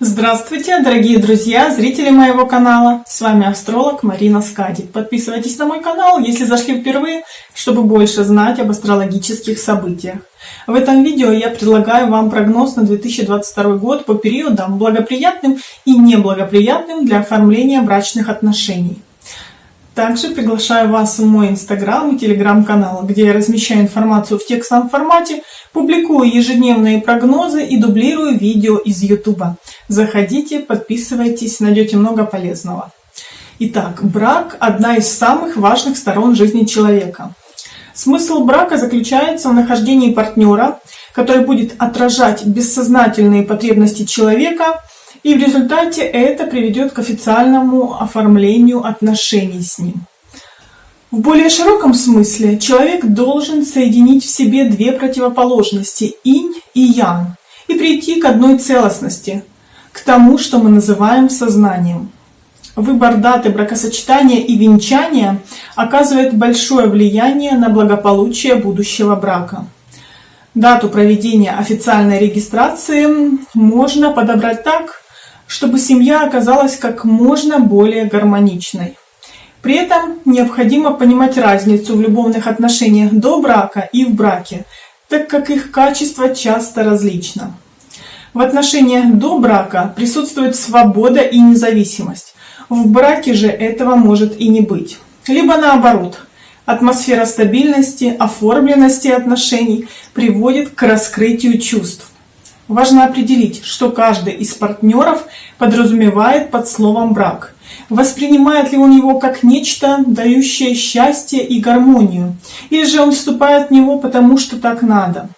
Здравствуйте, дорогие друзья, зрители моего канала. С вами астролог Марина Скади. Подписывайтесь на мой канал, если зашли впервые, чтобы больше знать об астрологических событиях. В этом видео я предлагаю вам прогноз на 2022 год по периодам благоприятным и неблагоприятным для оформления брачных отношений. Также приглашаю вас в мой инстаграм и телеграм-канал, где я размещаю информацию в текстовом формате, публикую ежедневные прогнозы и дублирую видео из ютуба. Заходите, подписывайтесь, найдете много полезного. Итак, брак – одна из самых важных сторон жизни человека. Смысл брака заключается в нахождении партнера, который будет отражать бессознательные потребности человека – и в результате это приведет к официальному оформлению отношений с ним. В более широком смысле человек должен соединить в себе две противоположности – инь и ян, и прийти к одной целостности, к тому, что мы называем сознанием. Выбор даты бракосочетания и венчания оказывает большое влияние на благополучие будущего брака. Дату проведения официальной регистрации можно подобрать так, чтобы семья оказалась как можно более гармоничной. При этом необходимо понимать разницу в любовных отношениях до брака и в браке, так как их качество часто различно. В отношениях до брака присутствует свобода и независимость. В браке же этого может и не быть. Либо наоборот, атмосфера стабильности, оформленности отношений приводит к раскрытию чувств. Важно определить, что каждый из партнеров подразумевает под словом брак. Воспринимает ли он его как нечто, дающее счастье и гармонию, или же он вступает в него потому, что так надо.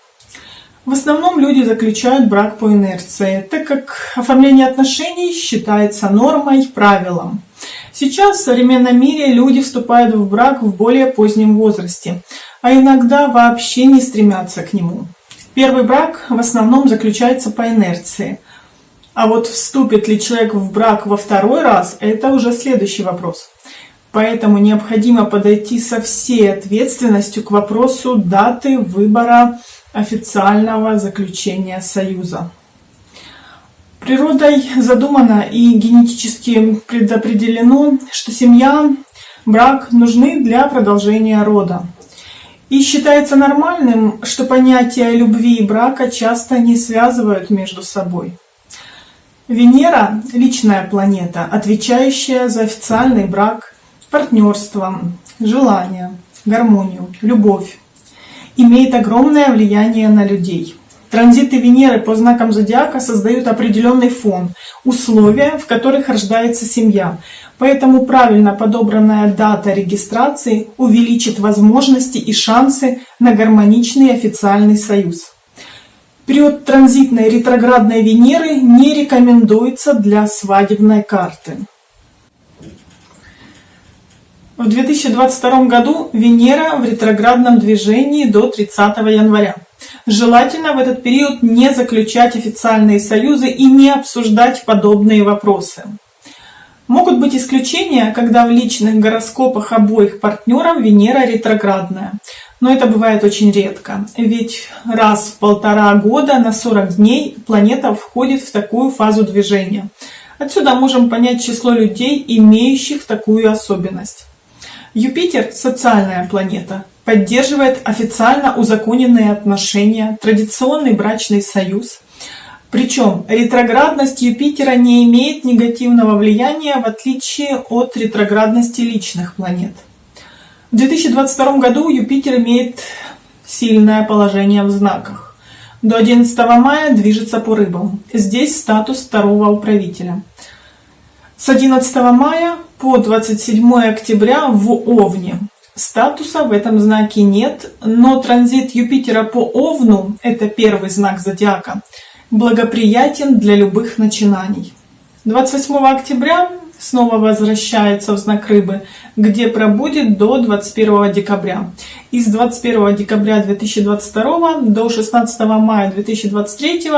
В основном люди заключают брак по инерции, так как оформление отношений считается нормой, правилом. Сейчас в современном мире люди вступают в брак в более позднем возрасте, а иногда вообще не стремятся к нему. Первый брак в основном заключается по инерции. А вот вступит ли человек в брак во второй раз, это уже следующий вопрос. Поэтому необходимо подойти со всей ответственностью к вопросу даты выбора официального заключения союза. Природой задумано и генетически предопределено, что семья, брак нужны для продолжения рода. И считается нормальным, что понятия любви и брака часто не связывают между собой. Венера – личная планета, отвечающая за официальный брак, партнерство, желание, гармонию, любовь. Имеет огромное влияние на людей. Транзиты Венеры по знакам зодиака создают определенный фон, условия, в которых рождается семья. Поэтому правильно подобранная дата регистрации увеличит возможности и шансы на гармоничный официальный союз. Период транзитной ретроградной Венеры не рекомендуется для свадебной карты. В 2022 году Венера в ретроградном движении до 30 января. Желательно в этот период не заключать официальные союзы и не обсуждать подобные вопросы. Могут быть исключения, когда в личных гороскопах обоих партнеров Венера ретроградная. Но это бывает очень редко, ведь раз в полтора года на 40 дней планета входит в такую фазу движения. Отсюда можем понять число людей, имеющих такую особенность. Юпитер – социальная планета, поддерживает официально узаконенные отношения, традиционный брачный союз. Причем ретроградность Юпитера не имеет негативного влияния в отличие от ретроградности личных планет. В 2022 году Юпитер имеет сильное положение в знаках. До 11 мая движется по рыбам. Здесь статус второго управителя. С 11 мая по 27 октября в Овне. Статуса в этом знаке нет, но транзит Юпитера по Овну, это первый знак зодиака, благоприятен для любых начинаний. 28 октября снова возвращается в знак Рыбы, где пробудет до 21 декабря. И с 21 декабря 2022 до 16 мая 2023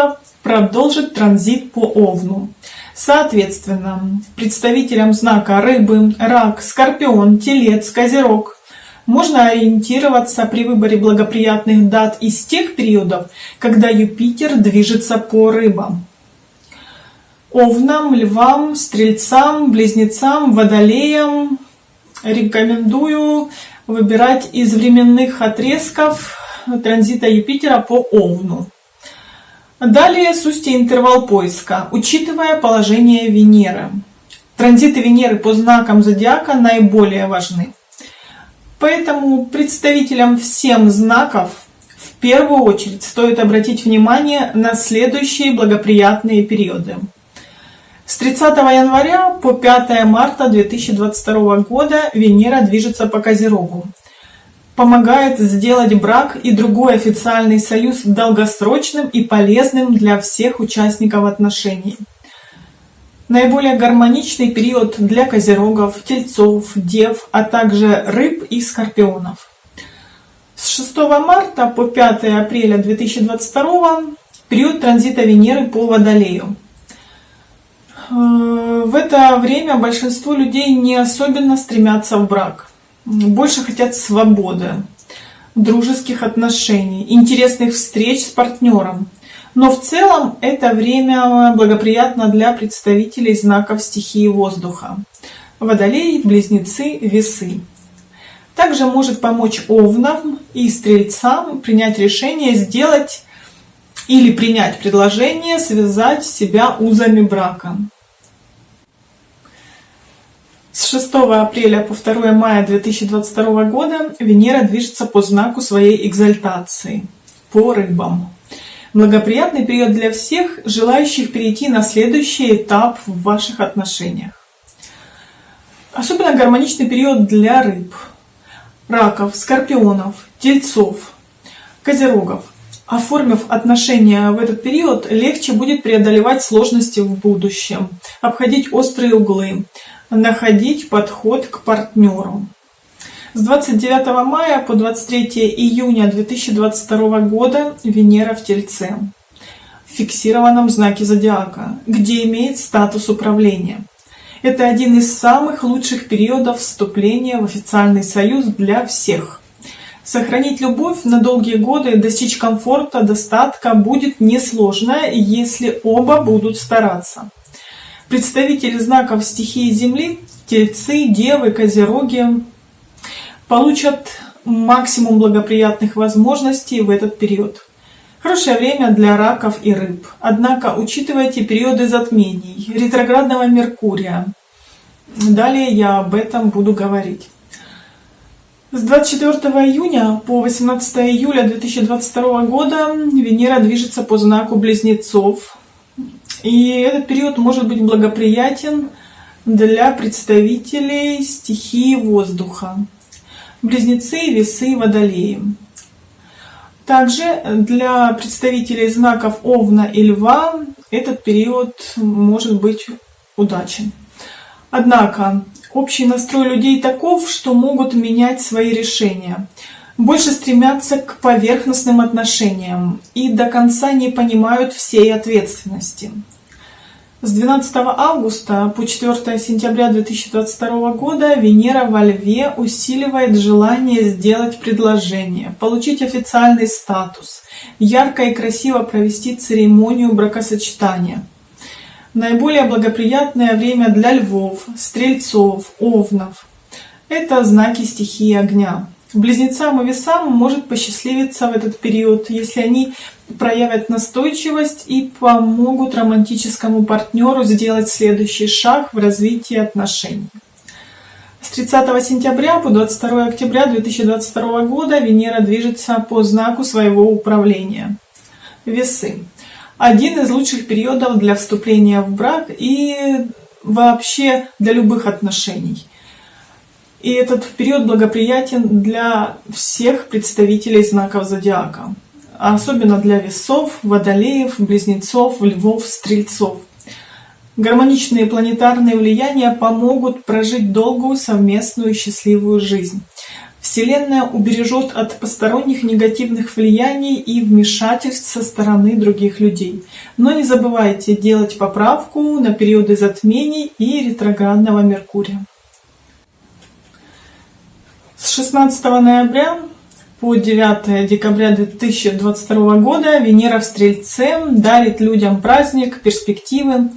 продолжит транзит по Овну. Соответственно, представителям знака Рыбы, Рак, Скорпион, Телец, Козерог можно ориентироваться при выборе благоприятных дат из тех периодов, когда Юпитер движется по рыбам. Овнам, львам, стрельцам, близнецам, водолеям рекомендую выбирать из временных отрезков транзита Юпитера по Овну. Далее с устья интервал поиска, учитывая положение Венеры. Транзиты Венеры по знакам зодиака наиболее важны. Поэтому представителям всем знаков в первую очередь стоит обратить внимание на следующие благоприятные периоды. С 30 января по 5 марта 2022 года Венера движется по Козерогу. Помогает сделать брак и другой официальный союз долгосрочным и полезным для всех участников отношений. Наиболее гармоничный период для козерогов, тельцов, дев, а также рыб и скорпионов. С 6 марта по 5 апреля 2022 период транзита Венеры по Водолею. Э, в это время большинство людей не особенно стремятся в брак. Больше хотят свободы, дружеских отношений, интересных встреч с партнером. Но в целом это время благоприятно для представителей знаков стихии воздуха. Водолей, близнецы, весы. Также может помочь овнам и стрельцам принять решение сделать или принять предложение связать себя узами брака. С 6 апреля по 2 мая 2022 года Венера движется по знаку своей экзальтации, по рыбам. Благоприятный период для всех, желающих перейти на следующий этап в ваших отношениях. Особенно гармоничный период для рыб, раков, скорпионов, тельцов, козерогов. Оформив отношения в этот период, легче будет преодолевать сложности в будущем, обходить острые углы, находить подход к партнеру. С 29 мая по 23 июня 2022 года Венера в Тельце, в фиксированном знаке зодиака, где имеет статус управления. Это один из самых лучших периодов вступления в официальный союз для всех. Сохранить любовь на долгие годы и достичь комфорта, достатка будет несложно, если оба будут стараться. Представители знаков стихии Земли, Тельцы, Девы, Козероги получат максимум благоприятных возможностей в этот период. Хорошее время для раков и рыб. Однако учитывайте периоды затмений, ретроградного Меркурия. Далее я об этом буду говорить. С 24 июня по 18 июля 2022 года Венера движется по знаку Близнецов и этот период может быть благоприятен для представителей стихии воздуха. Близнецы, весы, водолеи. Также для представителей знаков Овна и Льва этот период может быть удачен. Однако общий настрой людей таков, что могут менять свои решения – больше стремятся к поверхностным отношениям и до конца не понимают всей ответственности. С 12 августа по 4 сентября 2022 года Венера во Льве усиливает желание сделать предложение, получить официальный статус, ярко и красиво провести церемонию бракосочетания. Наиболее благоприятное время для львов, стрельцов, овнов – это знаки стихии огня. Близнецам и весам может посчастливиться в этот период, если они проявят настойчивость и помогут романтическому партнеру сделать следующий шаг в развитии отношений. С 30 сентября по 22 октября 2022 года Венера движется по знаку своего управления. Весы. Один из лучших периодов для вступления в брак и вообще для любых отношений. И этот период благоприятен для всех представителей знаков зодиака, особенно для весов, водолеев, близнецов, львов, стрельцов. Гармоничные планетарные влияния помогут прожить долгую совместную счастливую жизнь. Вселенная убережет от посторонних негативных влияний и вмешательств со стороны других людей. Но не забывайте делать поправку на периоды затмений и ретроградного Меркурия. С 16 ноября по 9 декабря 2022 года Венера в Стрельце дарит людям праздник, перспективы,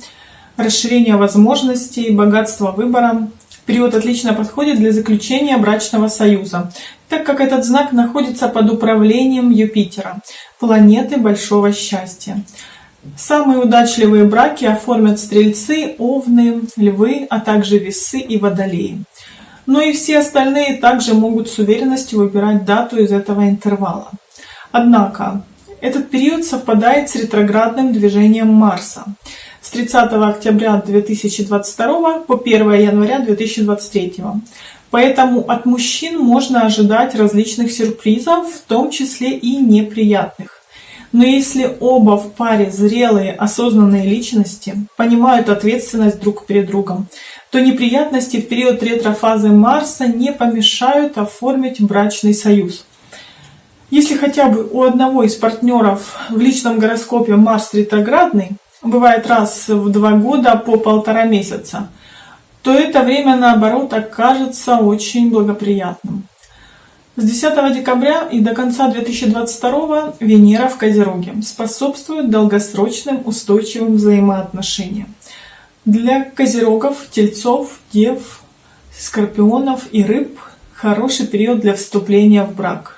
расширение возможностей, богатство выбора. Период отлично подходит для заключения брачного союза, так как этот знак находится под управлением Юпитера, планеты большого счастья. Самые удачливые браки оформят стрельцы, овны, львы, а также весы и водолеи. Но и все остальные также могут с уверенностью выбирать дату из этого интервала. Однако, этот период совпадает с ретроградным движением Марса с 30 октября 2022 по 1 января 2023. Поэтому от мужчин можно ожидать различных сюрпризов, в том числе и неприятных. Но если оба в паре зрелые, осознанные личности, понимают ответственность друг перед другом, то неприятности в период ретрофазы Марса не помешают оформить брачный союз. Если хотя бы у одного из партнеров в личном гороскопе Марс ретроградный, бывает раз в два года по полтора месяца, то это время наоборот окажется очень благоприятным. С 10 декабря и до конца 2022 Венера в Козероге способствует долгосрочным устойчивым взаимоотношениям. Для козерогов, тельцов, дев, скорпионов и рыб хороший период для вступления в брак.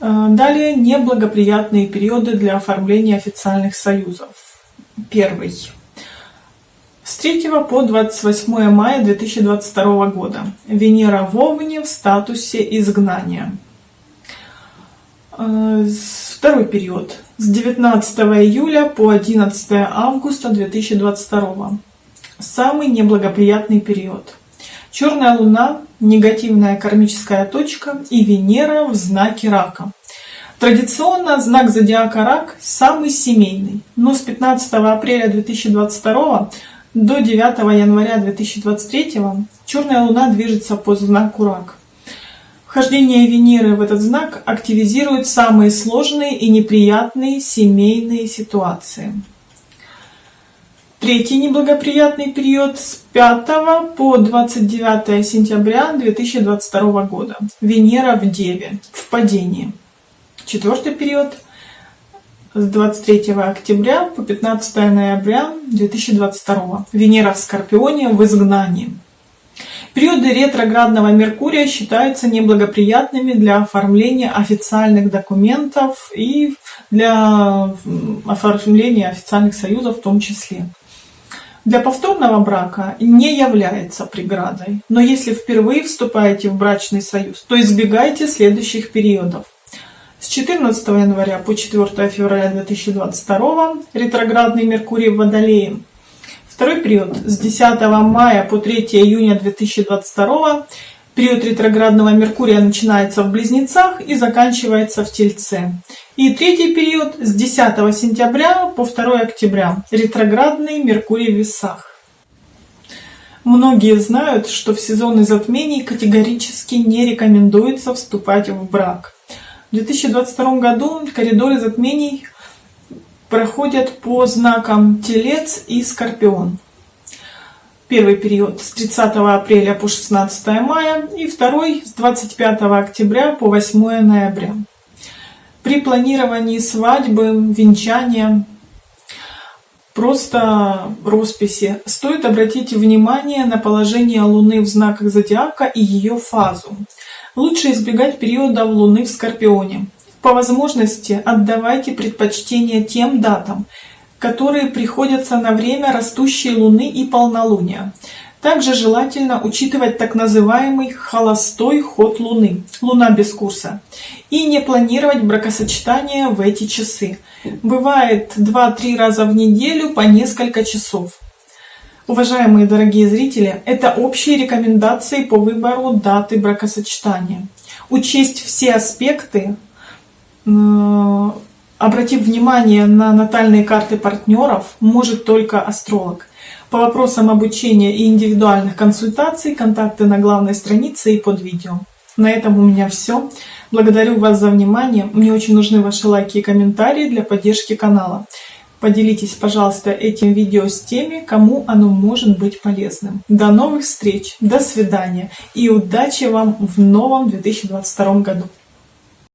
Э, далее неблагоприятные периоды для оформления официальных союзов. Первый. С 3 по 28 мая 2022 года Венера в Овне в статусе изгнания. Э, второй период. С 19 июля по 11 августа 2022. Самый неблагоприятный период. Черная луна, негативная кармическая точка и Венера в знаке рака. Традиционно знак зодиака рак самый семейный, но с 15 апреля 2022 до 9 января 2023 черная луна движется по знаку рак. Вхождение Венеры в этот знак активизирует самые сложные и неприятные семейные ситуации. Третий неблагоприятный период с 5 по 29 сентября 2022 года. Венера в Деве, в падении. Четвертый период – с 23 октября по 15 ноября 2022. Венера в Скорпионе в изгнании. Периоды ретроградного Меркурия считаются неблагоприятными для оформления официальных документов и для оформления официальных союзов в том числе. Для повторного брака не является преградой, но если впервые вступаете в брачный союз, то избегайте следующих периодов – с 14 января по 4 февраля 2022 ретроградный Меркурий в Водолее. Второй период с 10 мая по 3 июня 2022 период ретроградного Меркурия начинается в Близнецах и заканчивается в Тельце. И третий период с 10 сентября по 2 октября ретроградный Меркурий в Весах. Многие знают, что в сезоны затмений категорически не рекомендуется вступать в брак. В 2022 году коридоры затмений проходят по знакам Телец и Скорпион. Первый период с 30 апреля по 16 мая и второй с 25 октября по 8 ноября. При планировании свадьбы, венчания, просто росписи, стоит обратить внимание на положение Луны в знаках зодиака и ее фазу. Лучше избегать периода Луны в Скорпионе. По возможности отдавайте предпочтение тем датам, которые приходятся на время растущей Луны и полнолуния. Также желательно учитывать так называемый холостой ход Луны, Луна без курса, и не планировать бракосочетание в эти часы. Бывает 2-3 раза в неделю по несколько часов. Уважаемые дорогие зрители, это общие рекомендации по выбору даты бракосочетания. Учесть все аспекты, обратив внимание на натальные карты партнеров, может только астролог. По вопросам обучения и индивидуальных консультаций контакты на главной странице и под видео. На этом у меня все. Благодарю вас за внимание. Мне очень нужны ваши лайки и комментарии для поддержки канала. Поделитесь, пожалуйста, этим видео с теми, кому оно может быть полезным. До новых встреч, до свидания и удачи вам в новом 2022 году!